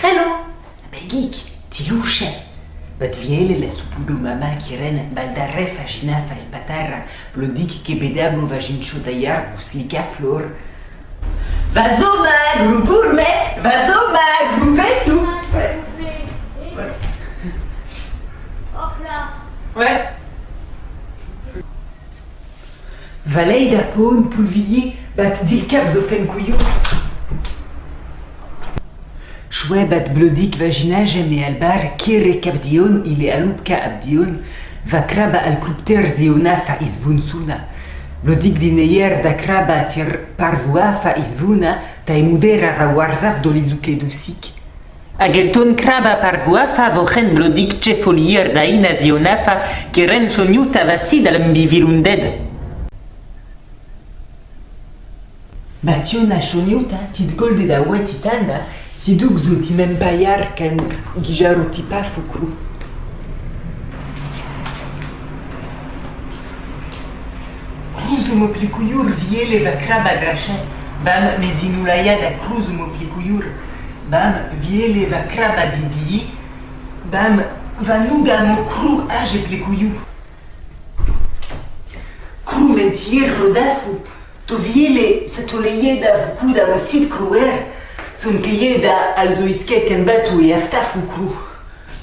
Hello. Begik, tiluche. Bat viele le supudo mama kiren baldarre faginafa el patarra, blodik che bedablo vagin chodayar buslika flor. Vazoma, gruburme, vazoma, grubestu. Hop là. Ouais. Valei da pon pulvier bat dil cap zo fen شوابة بلوديك فاجينا جميع البار كيري كابديون إلي ألوبكا أبديون فكرابا الكوبتير زيونا فإزبونسونا لوديك دينير دا كرابا تير بارفوا فإزبونا تاي مديرا فوارزاف دوليزوكي دوسيك أجلتون كرابا بارفوا فافوخن بلوديك تشيفولير داينا زيونا فا. كيرن شونيوتا فاسيدا لمبي باتيونا شونيوتا تيد جولد دا kiren choniuta vasid al mbivirunded. Bationa choniuta tit golde da wetitanda siduk zo timem bayar kan gijaro tipa fukru. Cruzo mo plikuyur viele va kraba grache. Bam mezinulaya da cruzo mo plikuyur. Bam viele va kraba dimbi. Bam va nuga mo cru age plikuyu. Cru mentier rodafu. To viele satoleye da vukuda mo sit cruer. Sun keyeda also iskeken batu e aftafu cru.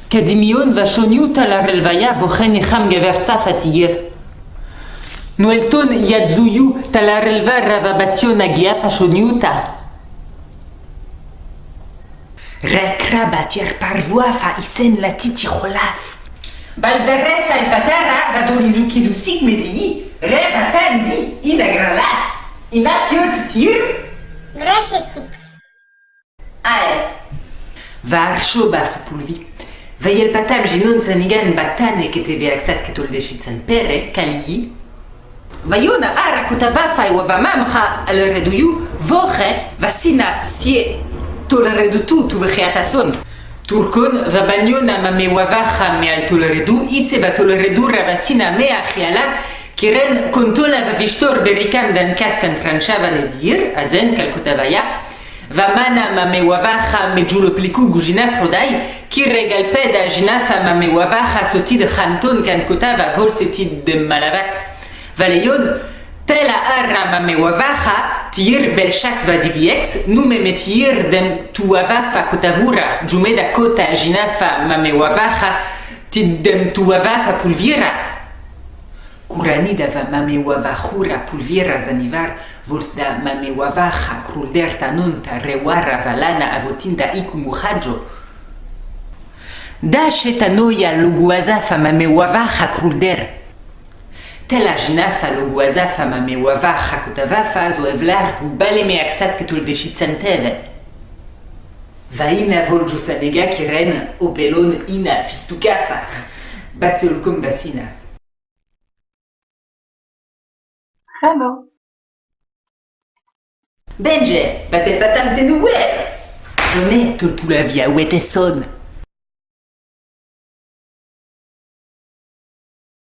Kadimion va choniuta la relvaya vochen icham geversa fatigir. Noelton yadzuyu tala relva ravabationa giafa choniuta. Rekraba tier parvoa fa isen la titi cholaf. Baldarefa el patara va dolizuki du sik medi, reva tandi inagralaf. Inafiot ara kutavafa wa vamamcha al reduyu voche vasina sie tol redu tu tu vechiatason. Turcon va bagnona ma me wavacha me al tol redu ise va tol redu ravasina me achiala kiren contola va vistor berikam dan kaskan franchava ne dir azen kalkutavaya Vamana mame wavacha me giulo pliku gujina frodai, ki regal peda jinafa mame wavacha sotid chanton kan kotava volsetid de malavax. Valeion, tela arra mame wavacha, tir belchax vadiviex, nume metir dem tu wavafa kotavura, jumeda kota jinafa mame wavacha, tid dem tu wavafa pulvira. Kuranideve da mameuava jura pulviera zanivar, vulsda mameuavaja, crulderta nunta, reuara valana avotinda icumuhajo. Da, da shetanoia luguazafa mameuavaja crulder. Tela jnafa luguazafa mameuavaja cutavafa zoevlar gubale meaxat ketul deșitzanteve. Vaina nega kiren, obelon ina fistucafar, batzelcum basina. Hello. Benje, batel batam de nouer. Done, tol tu la via wete son.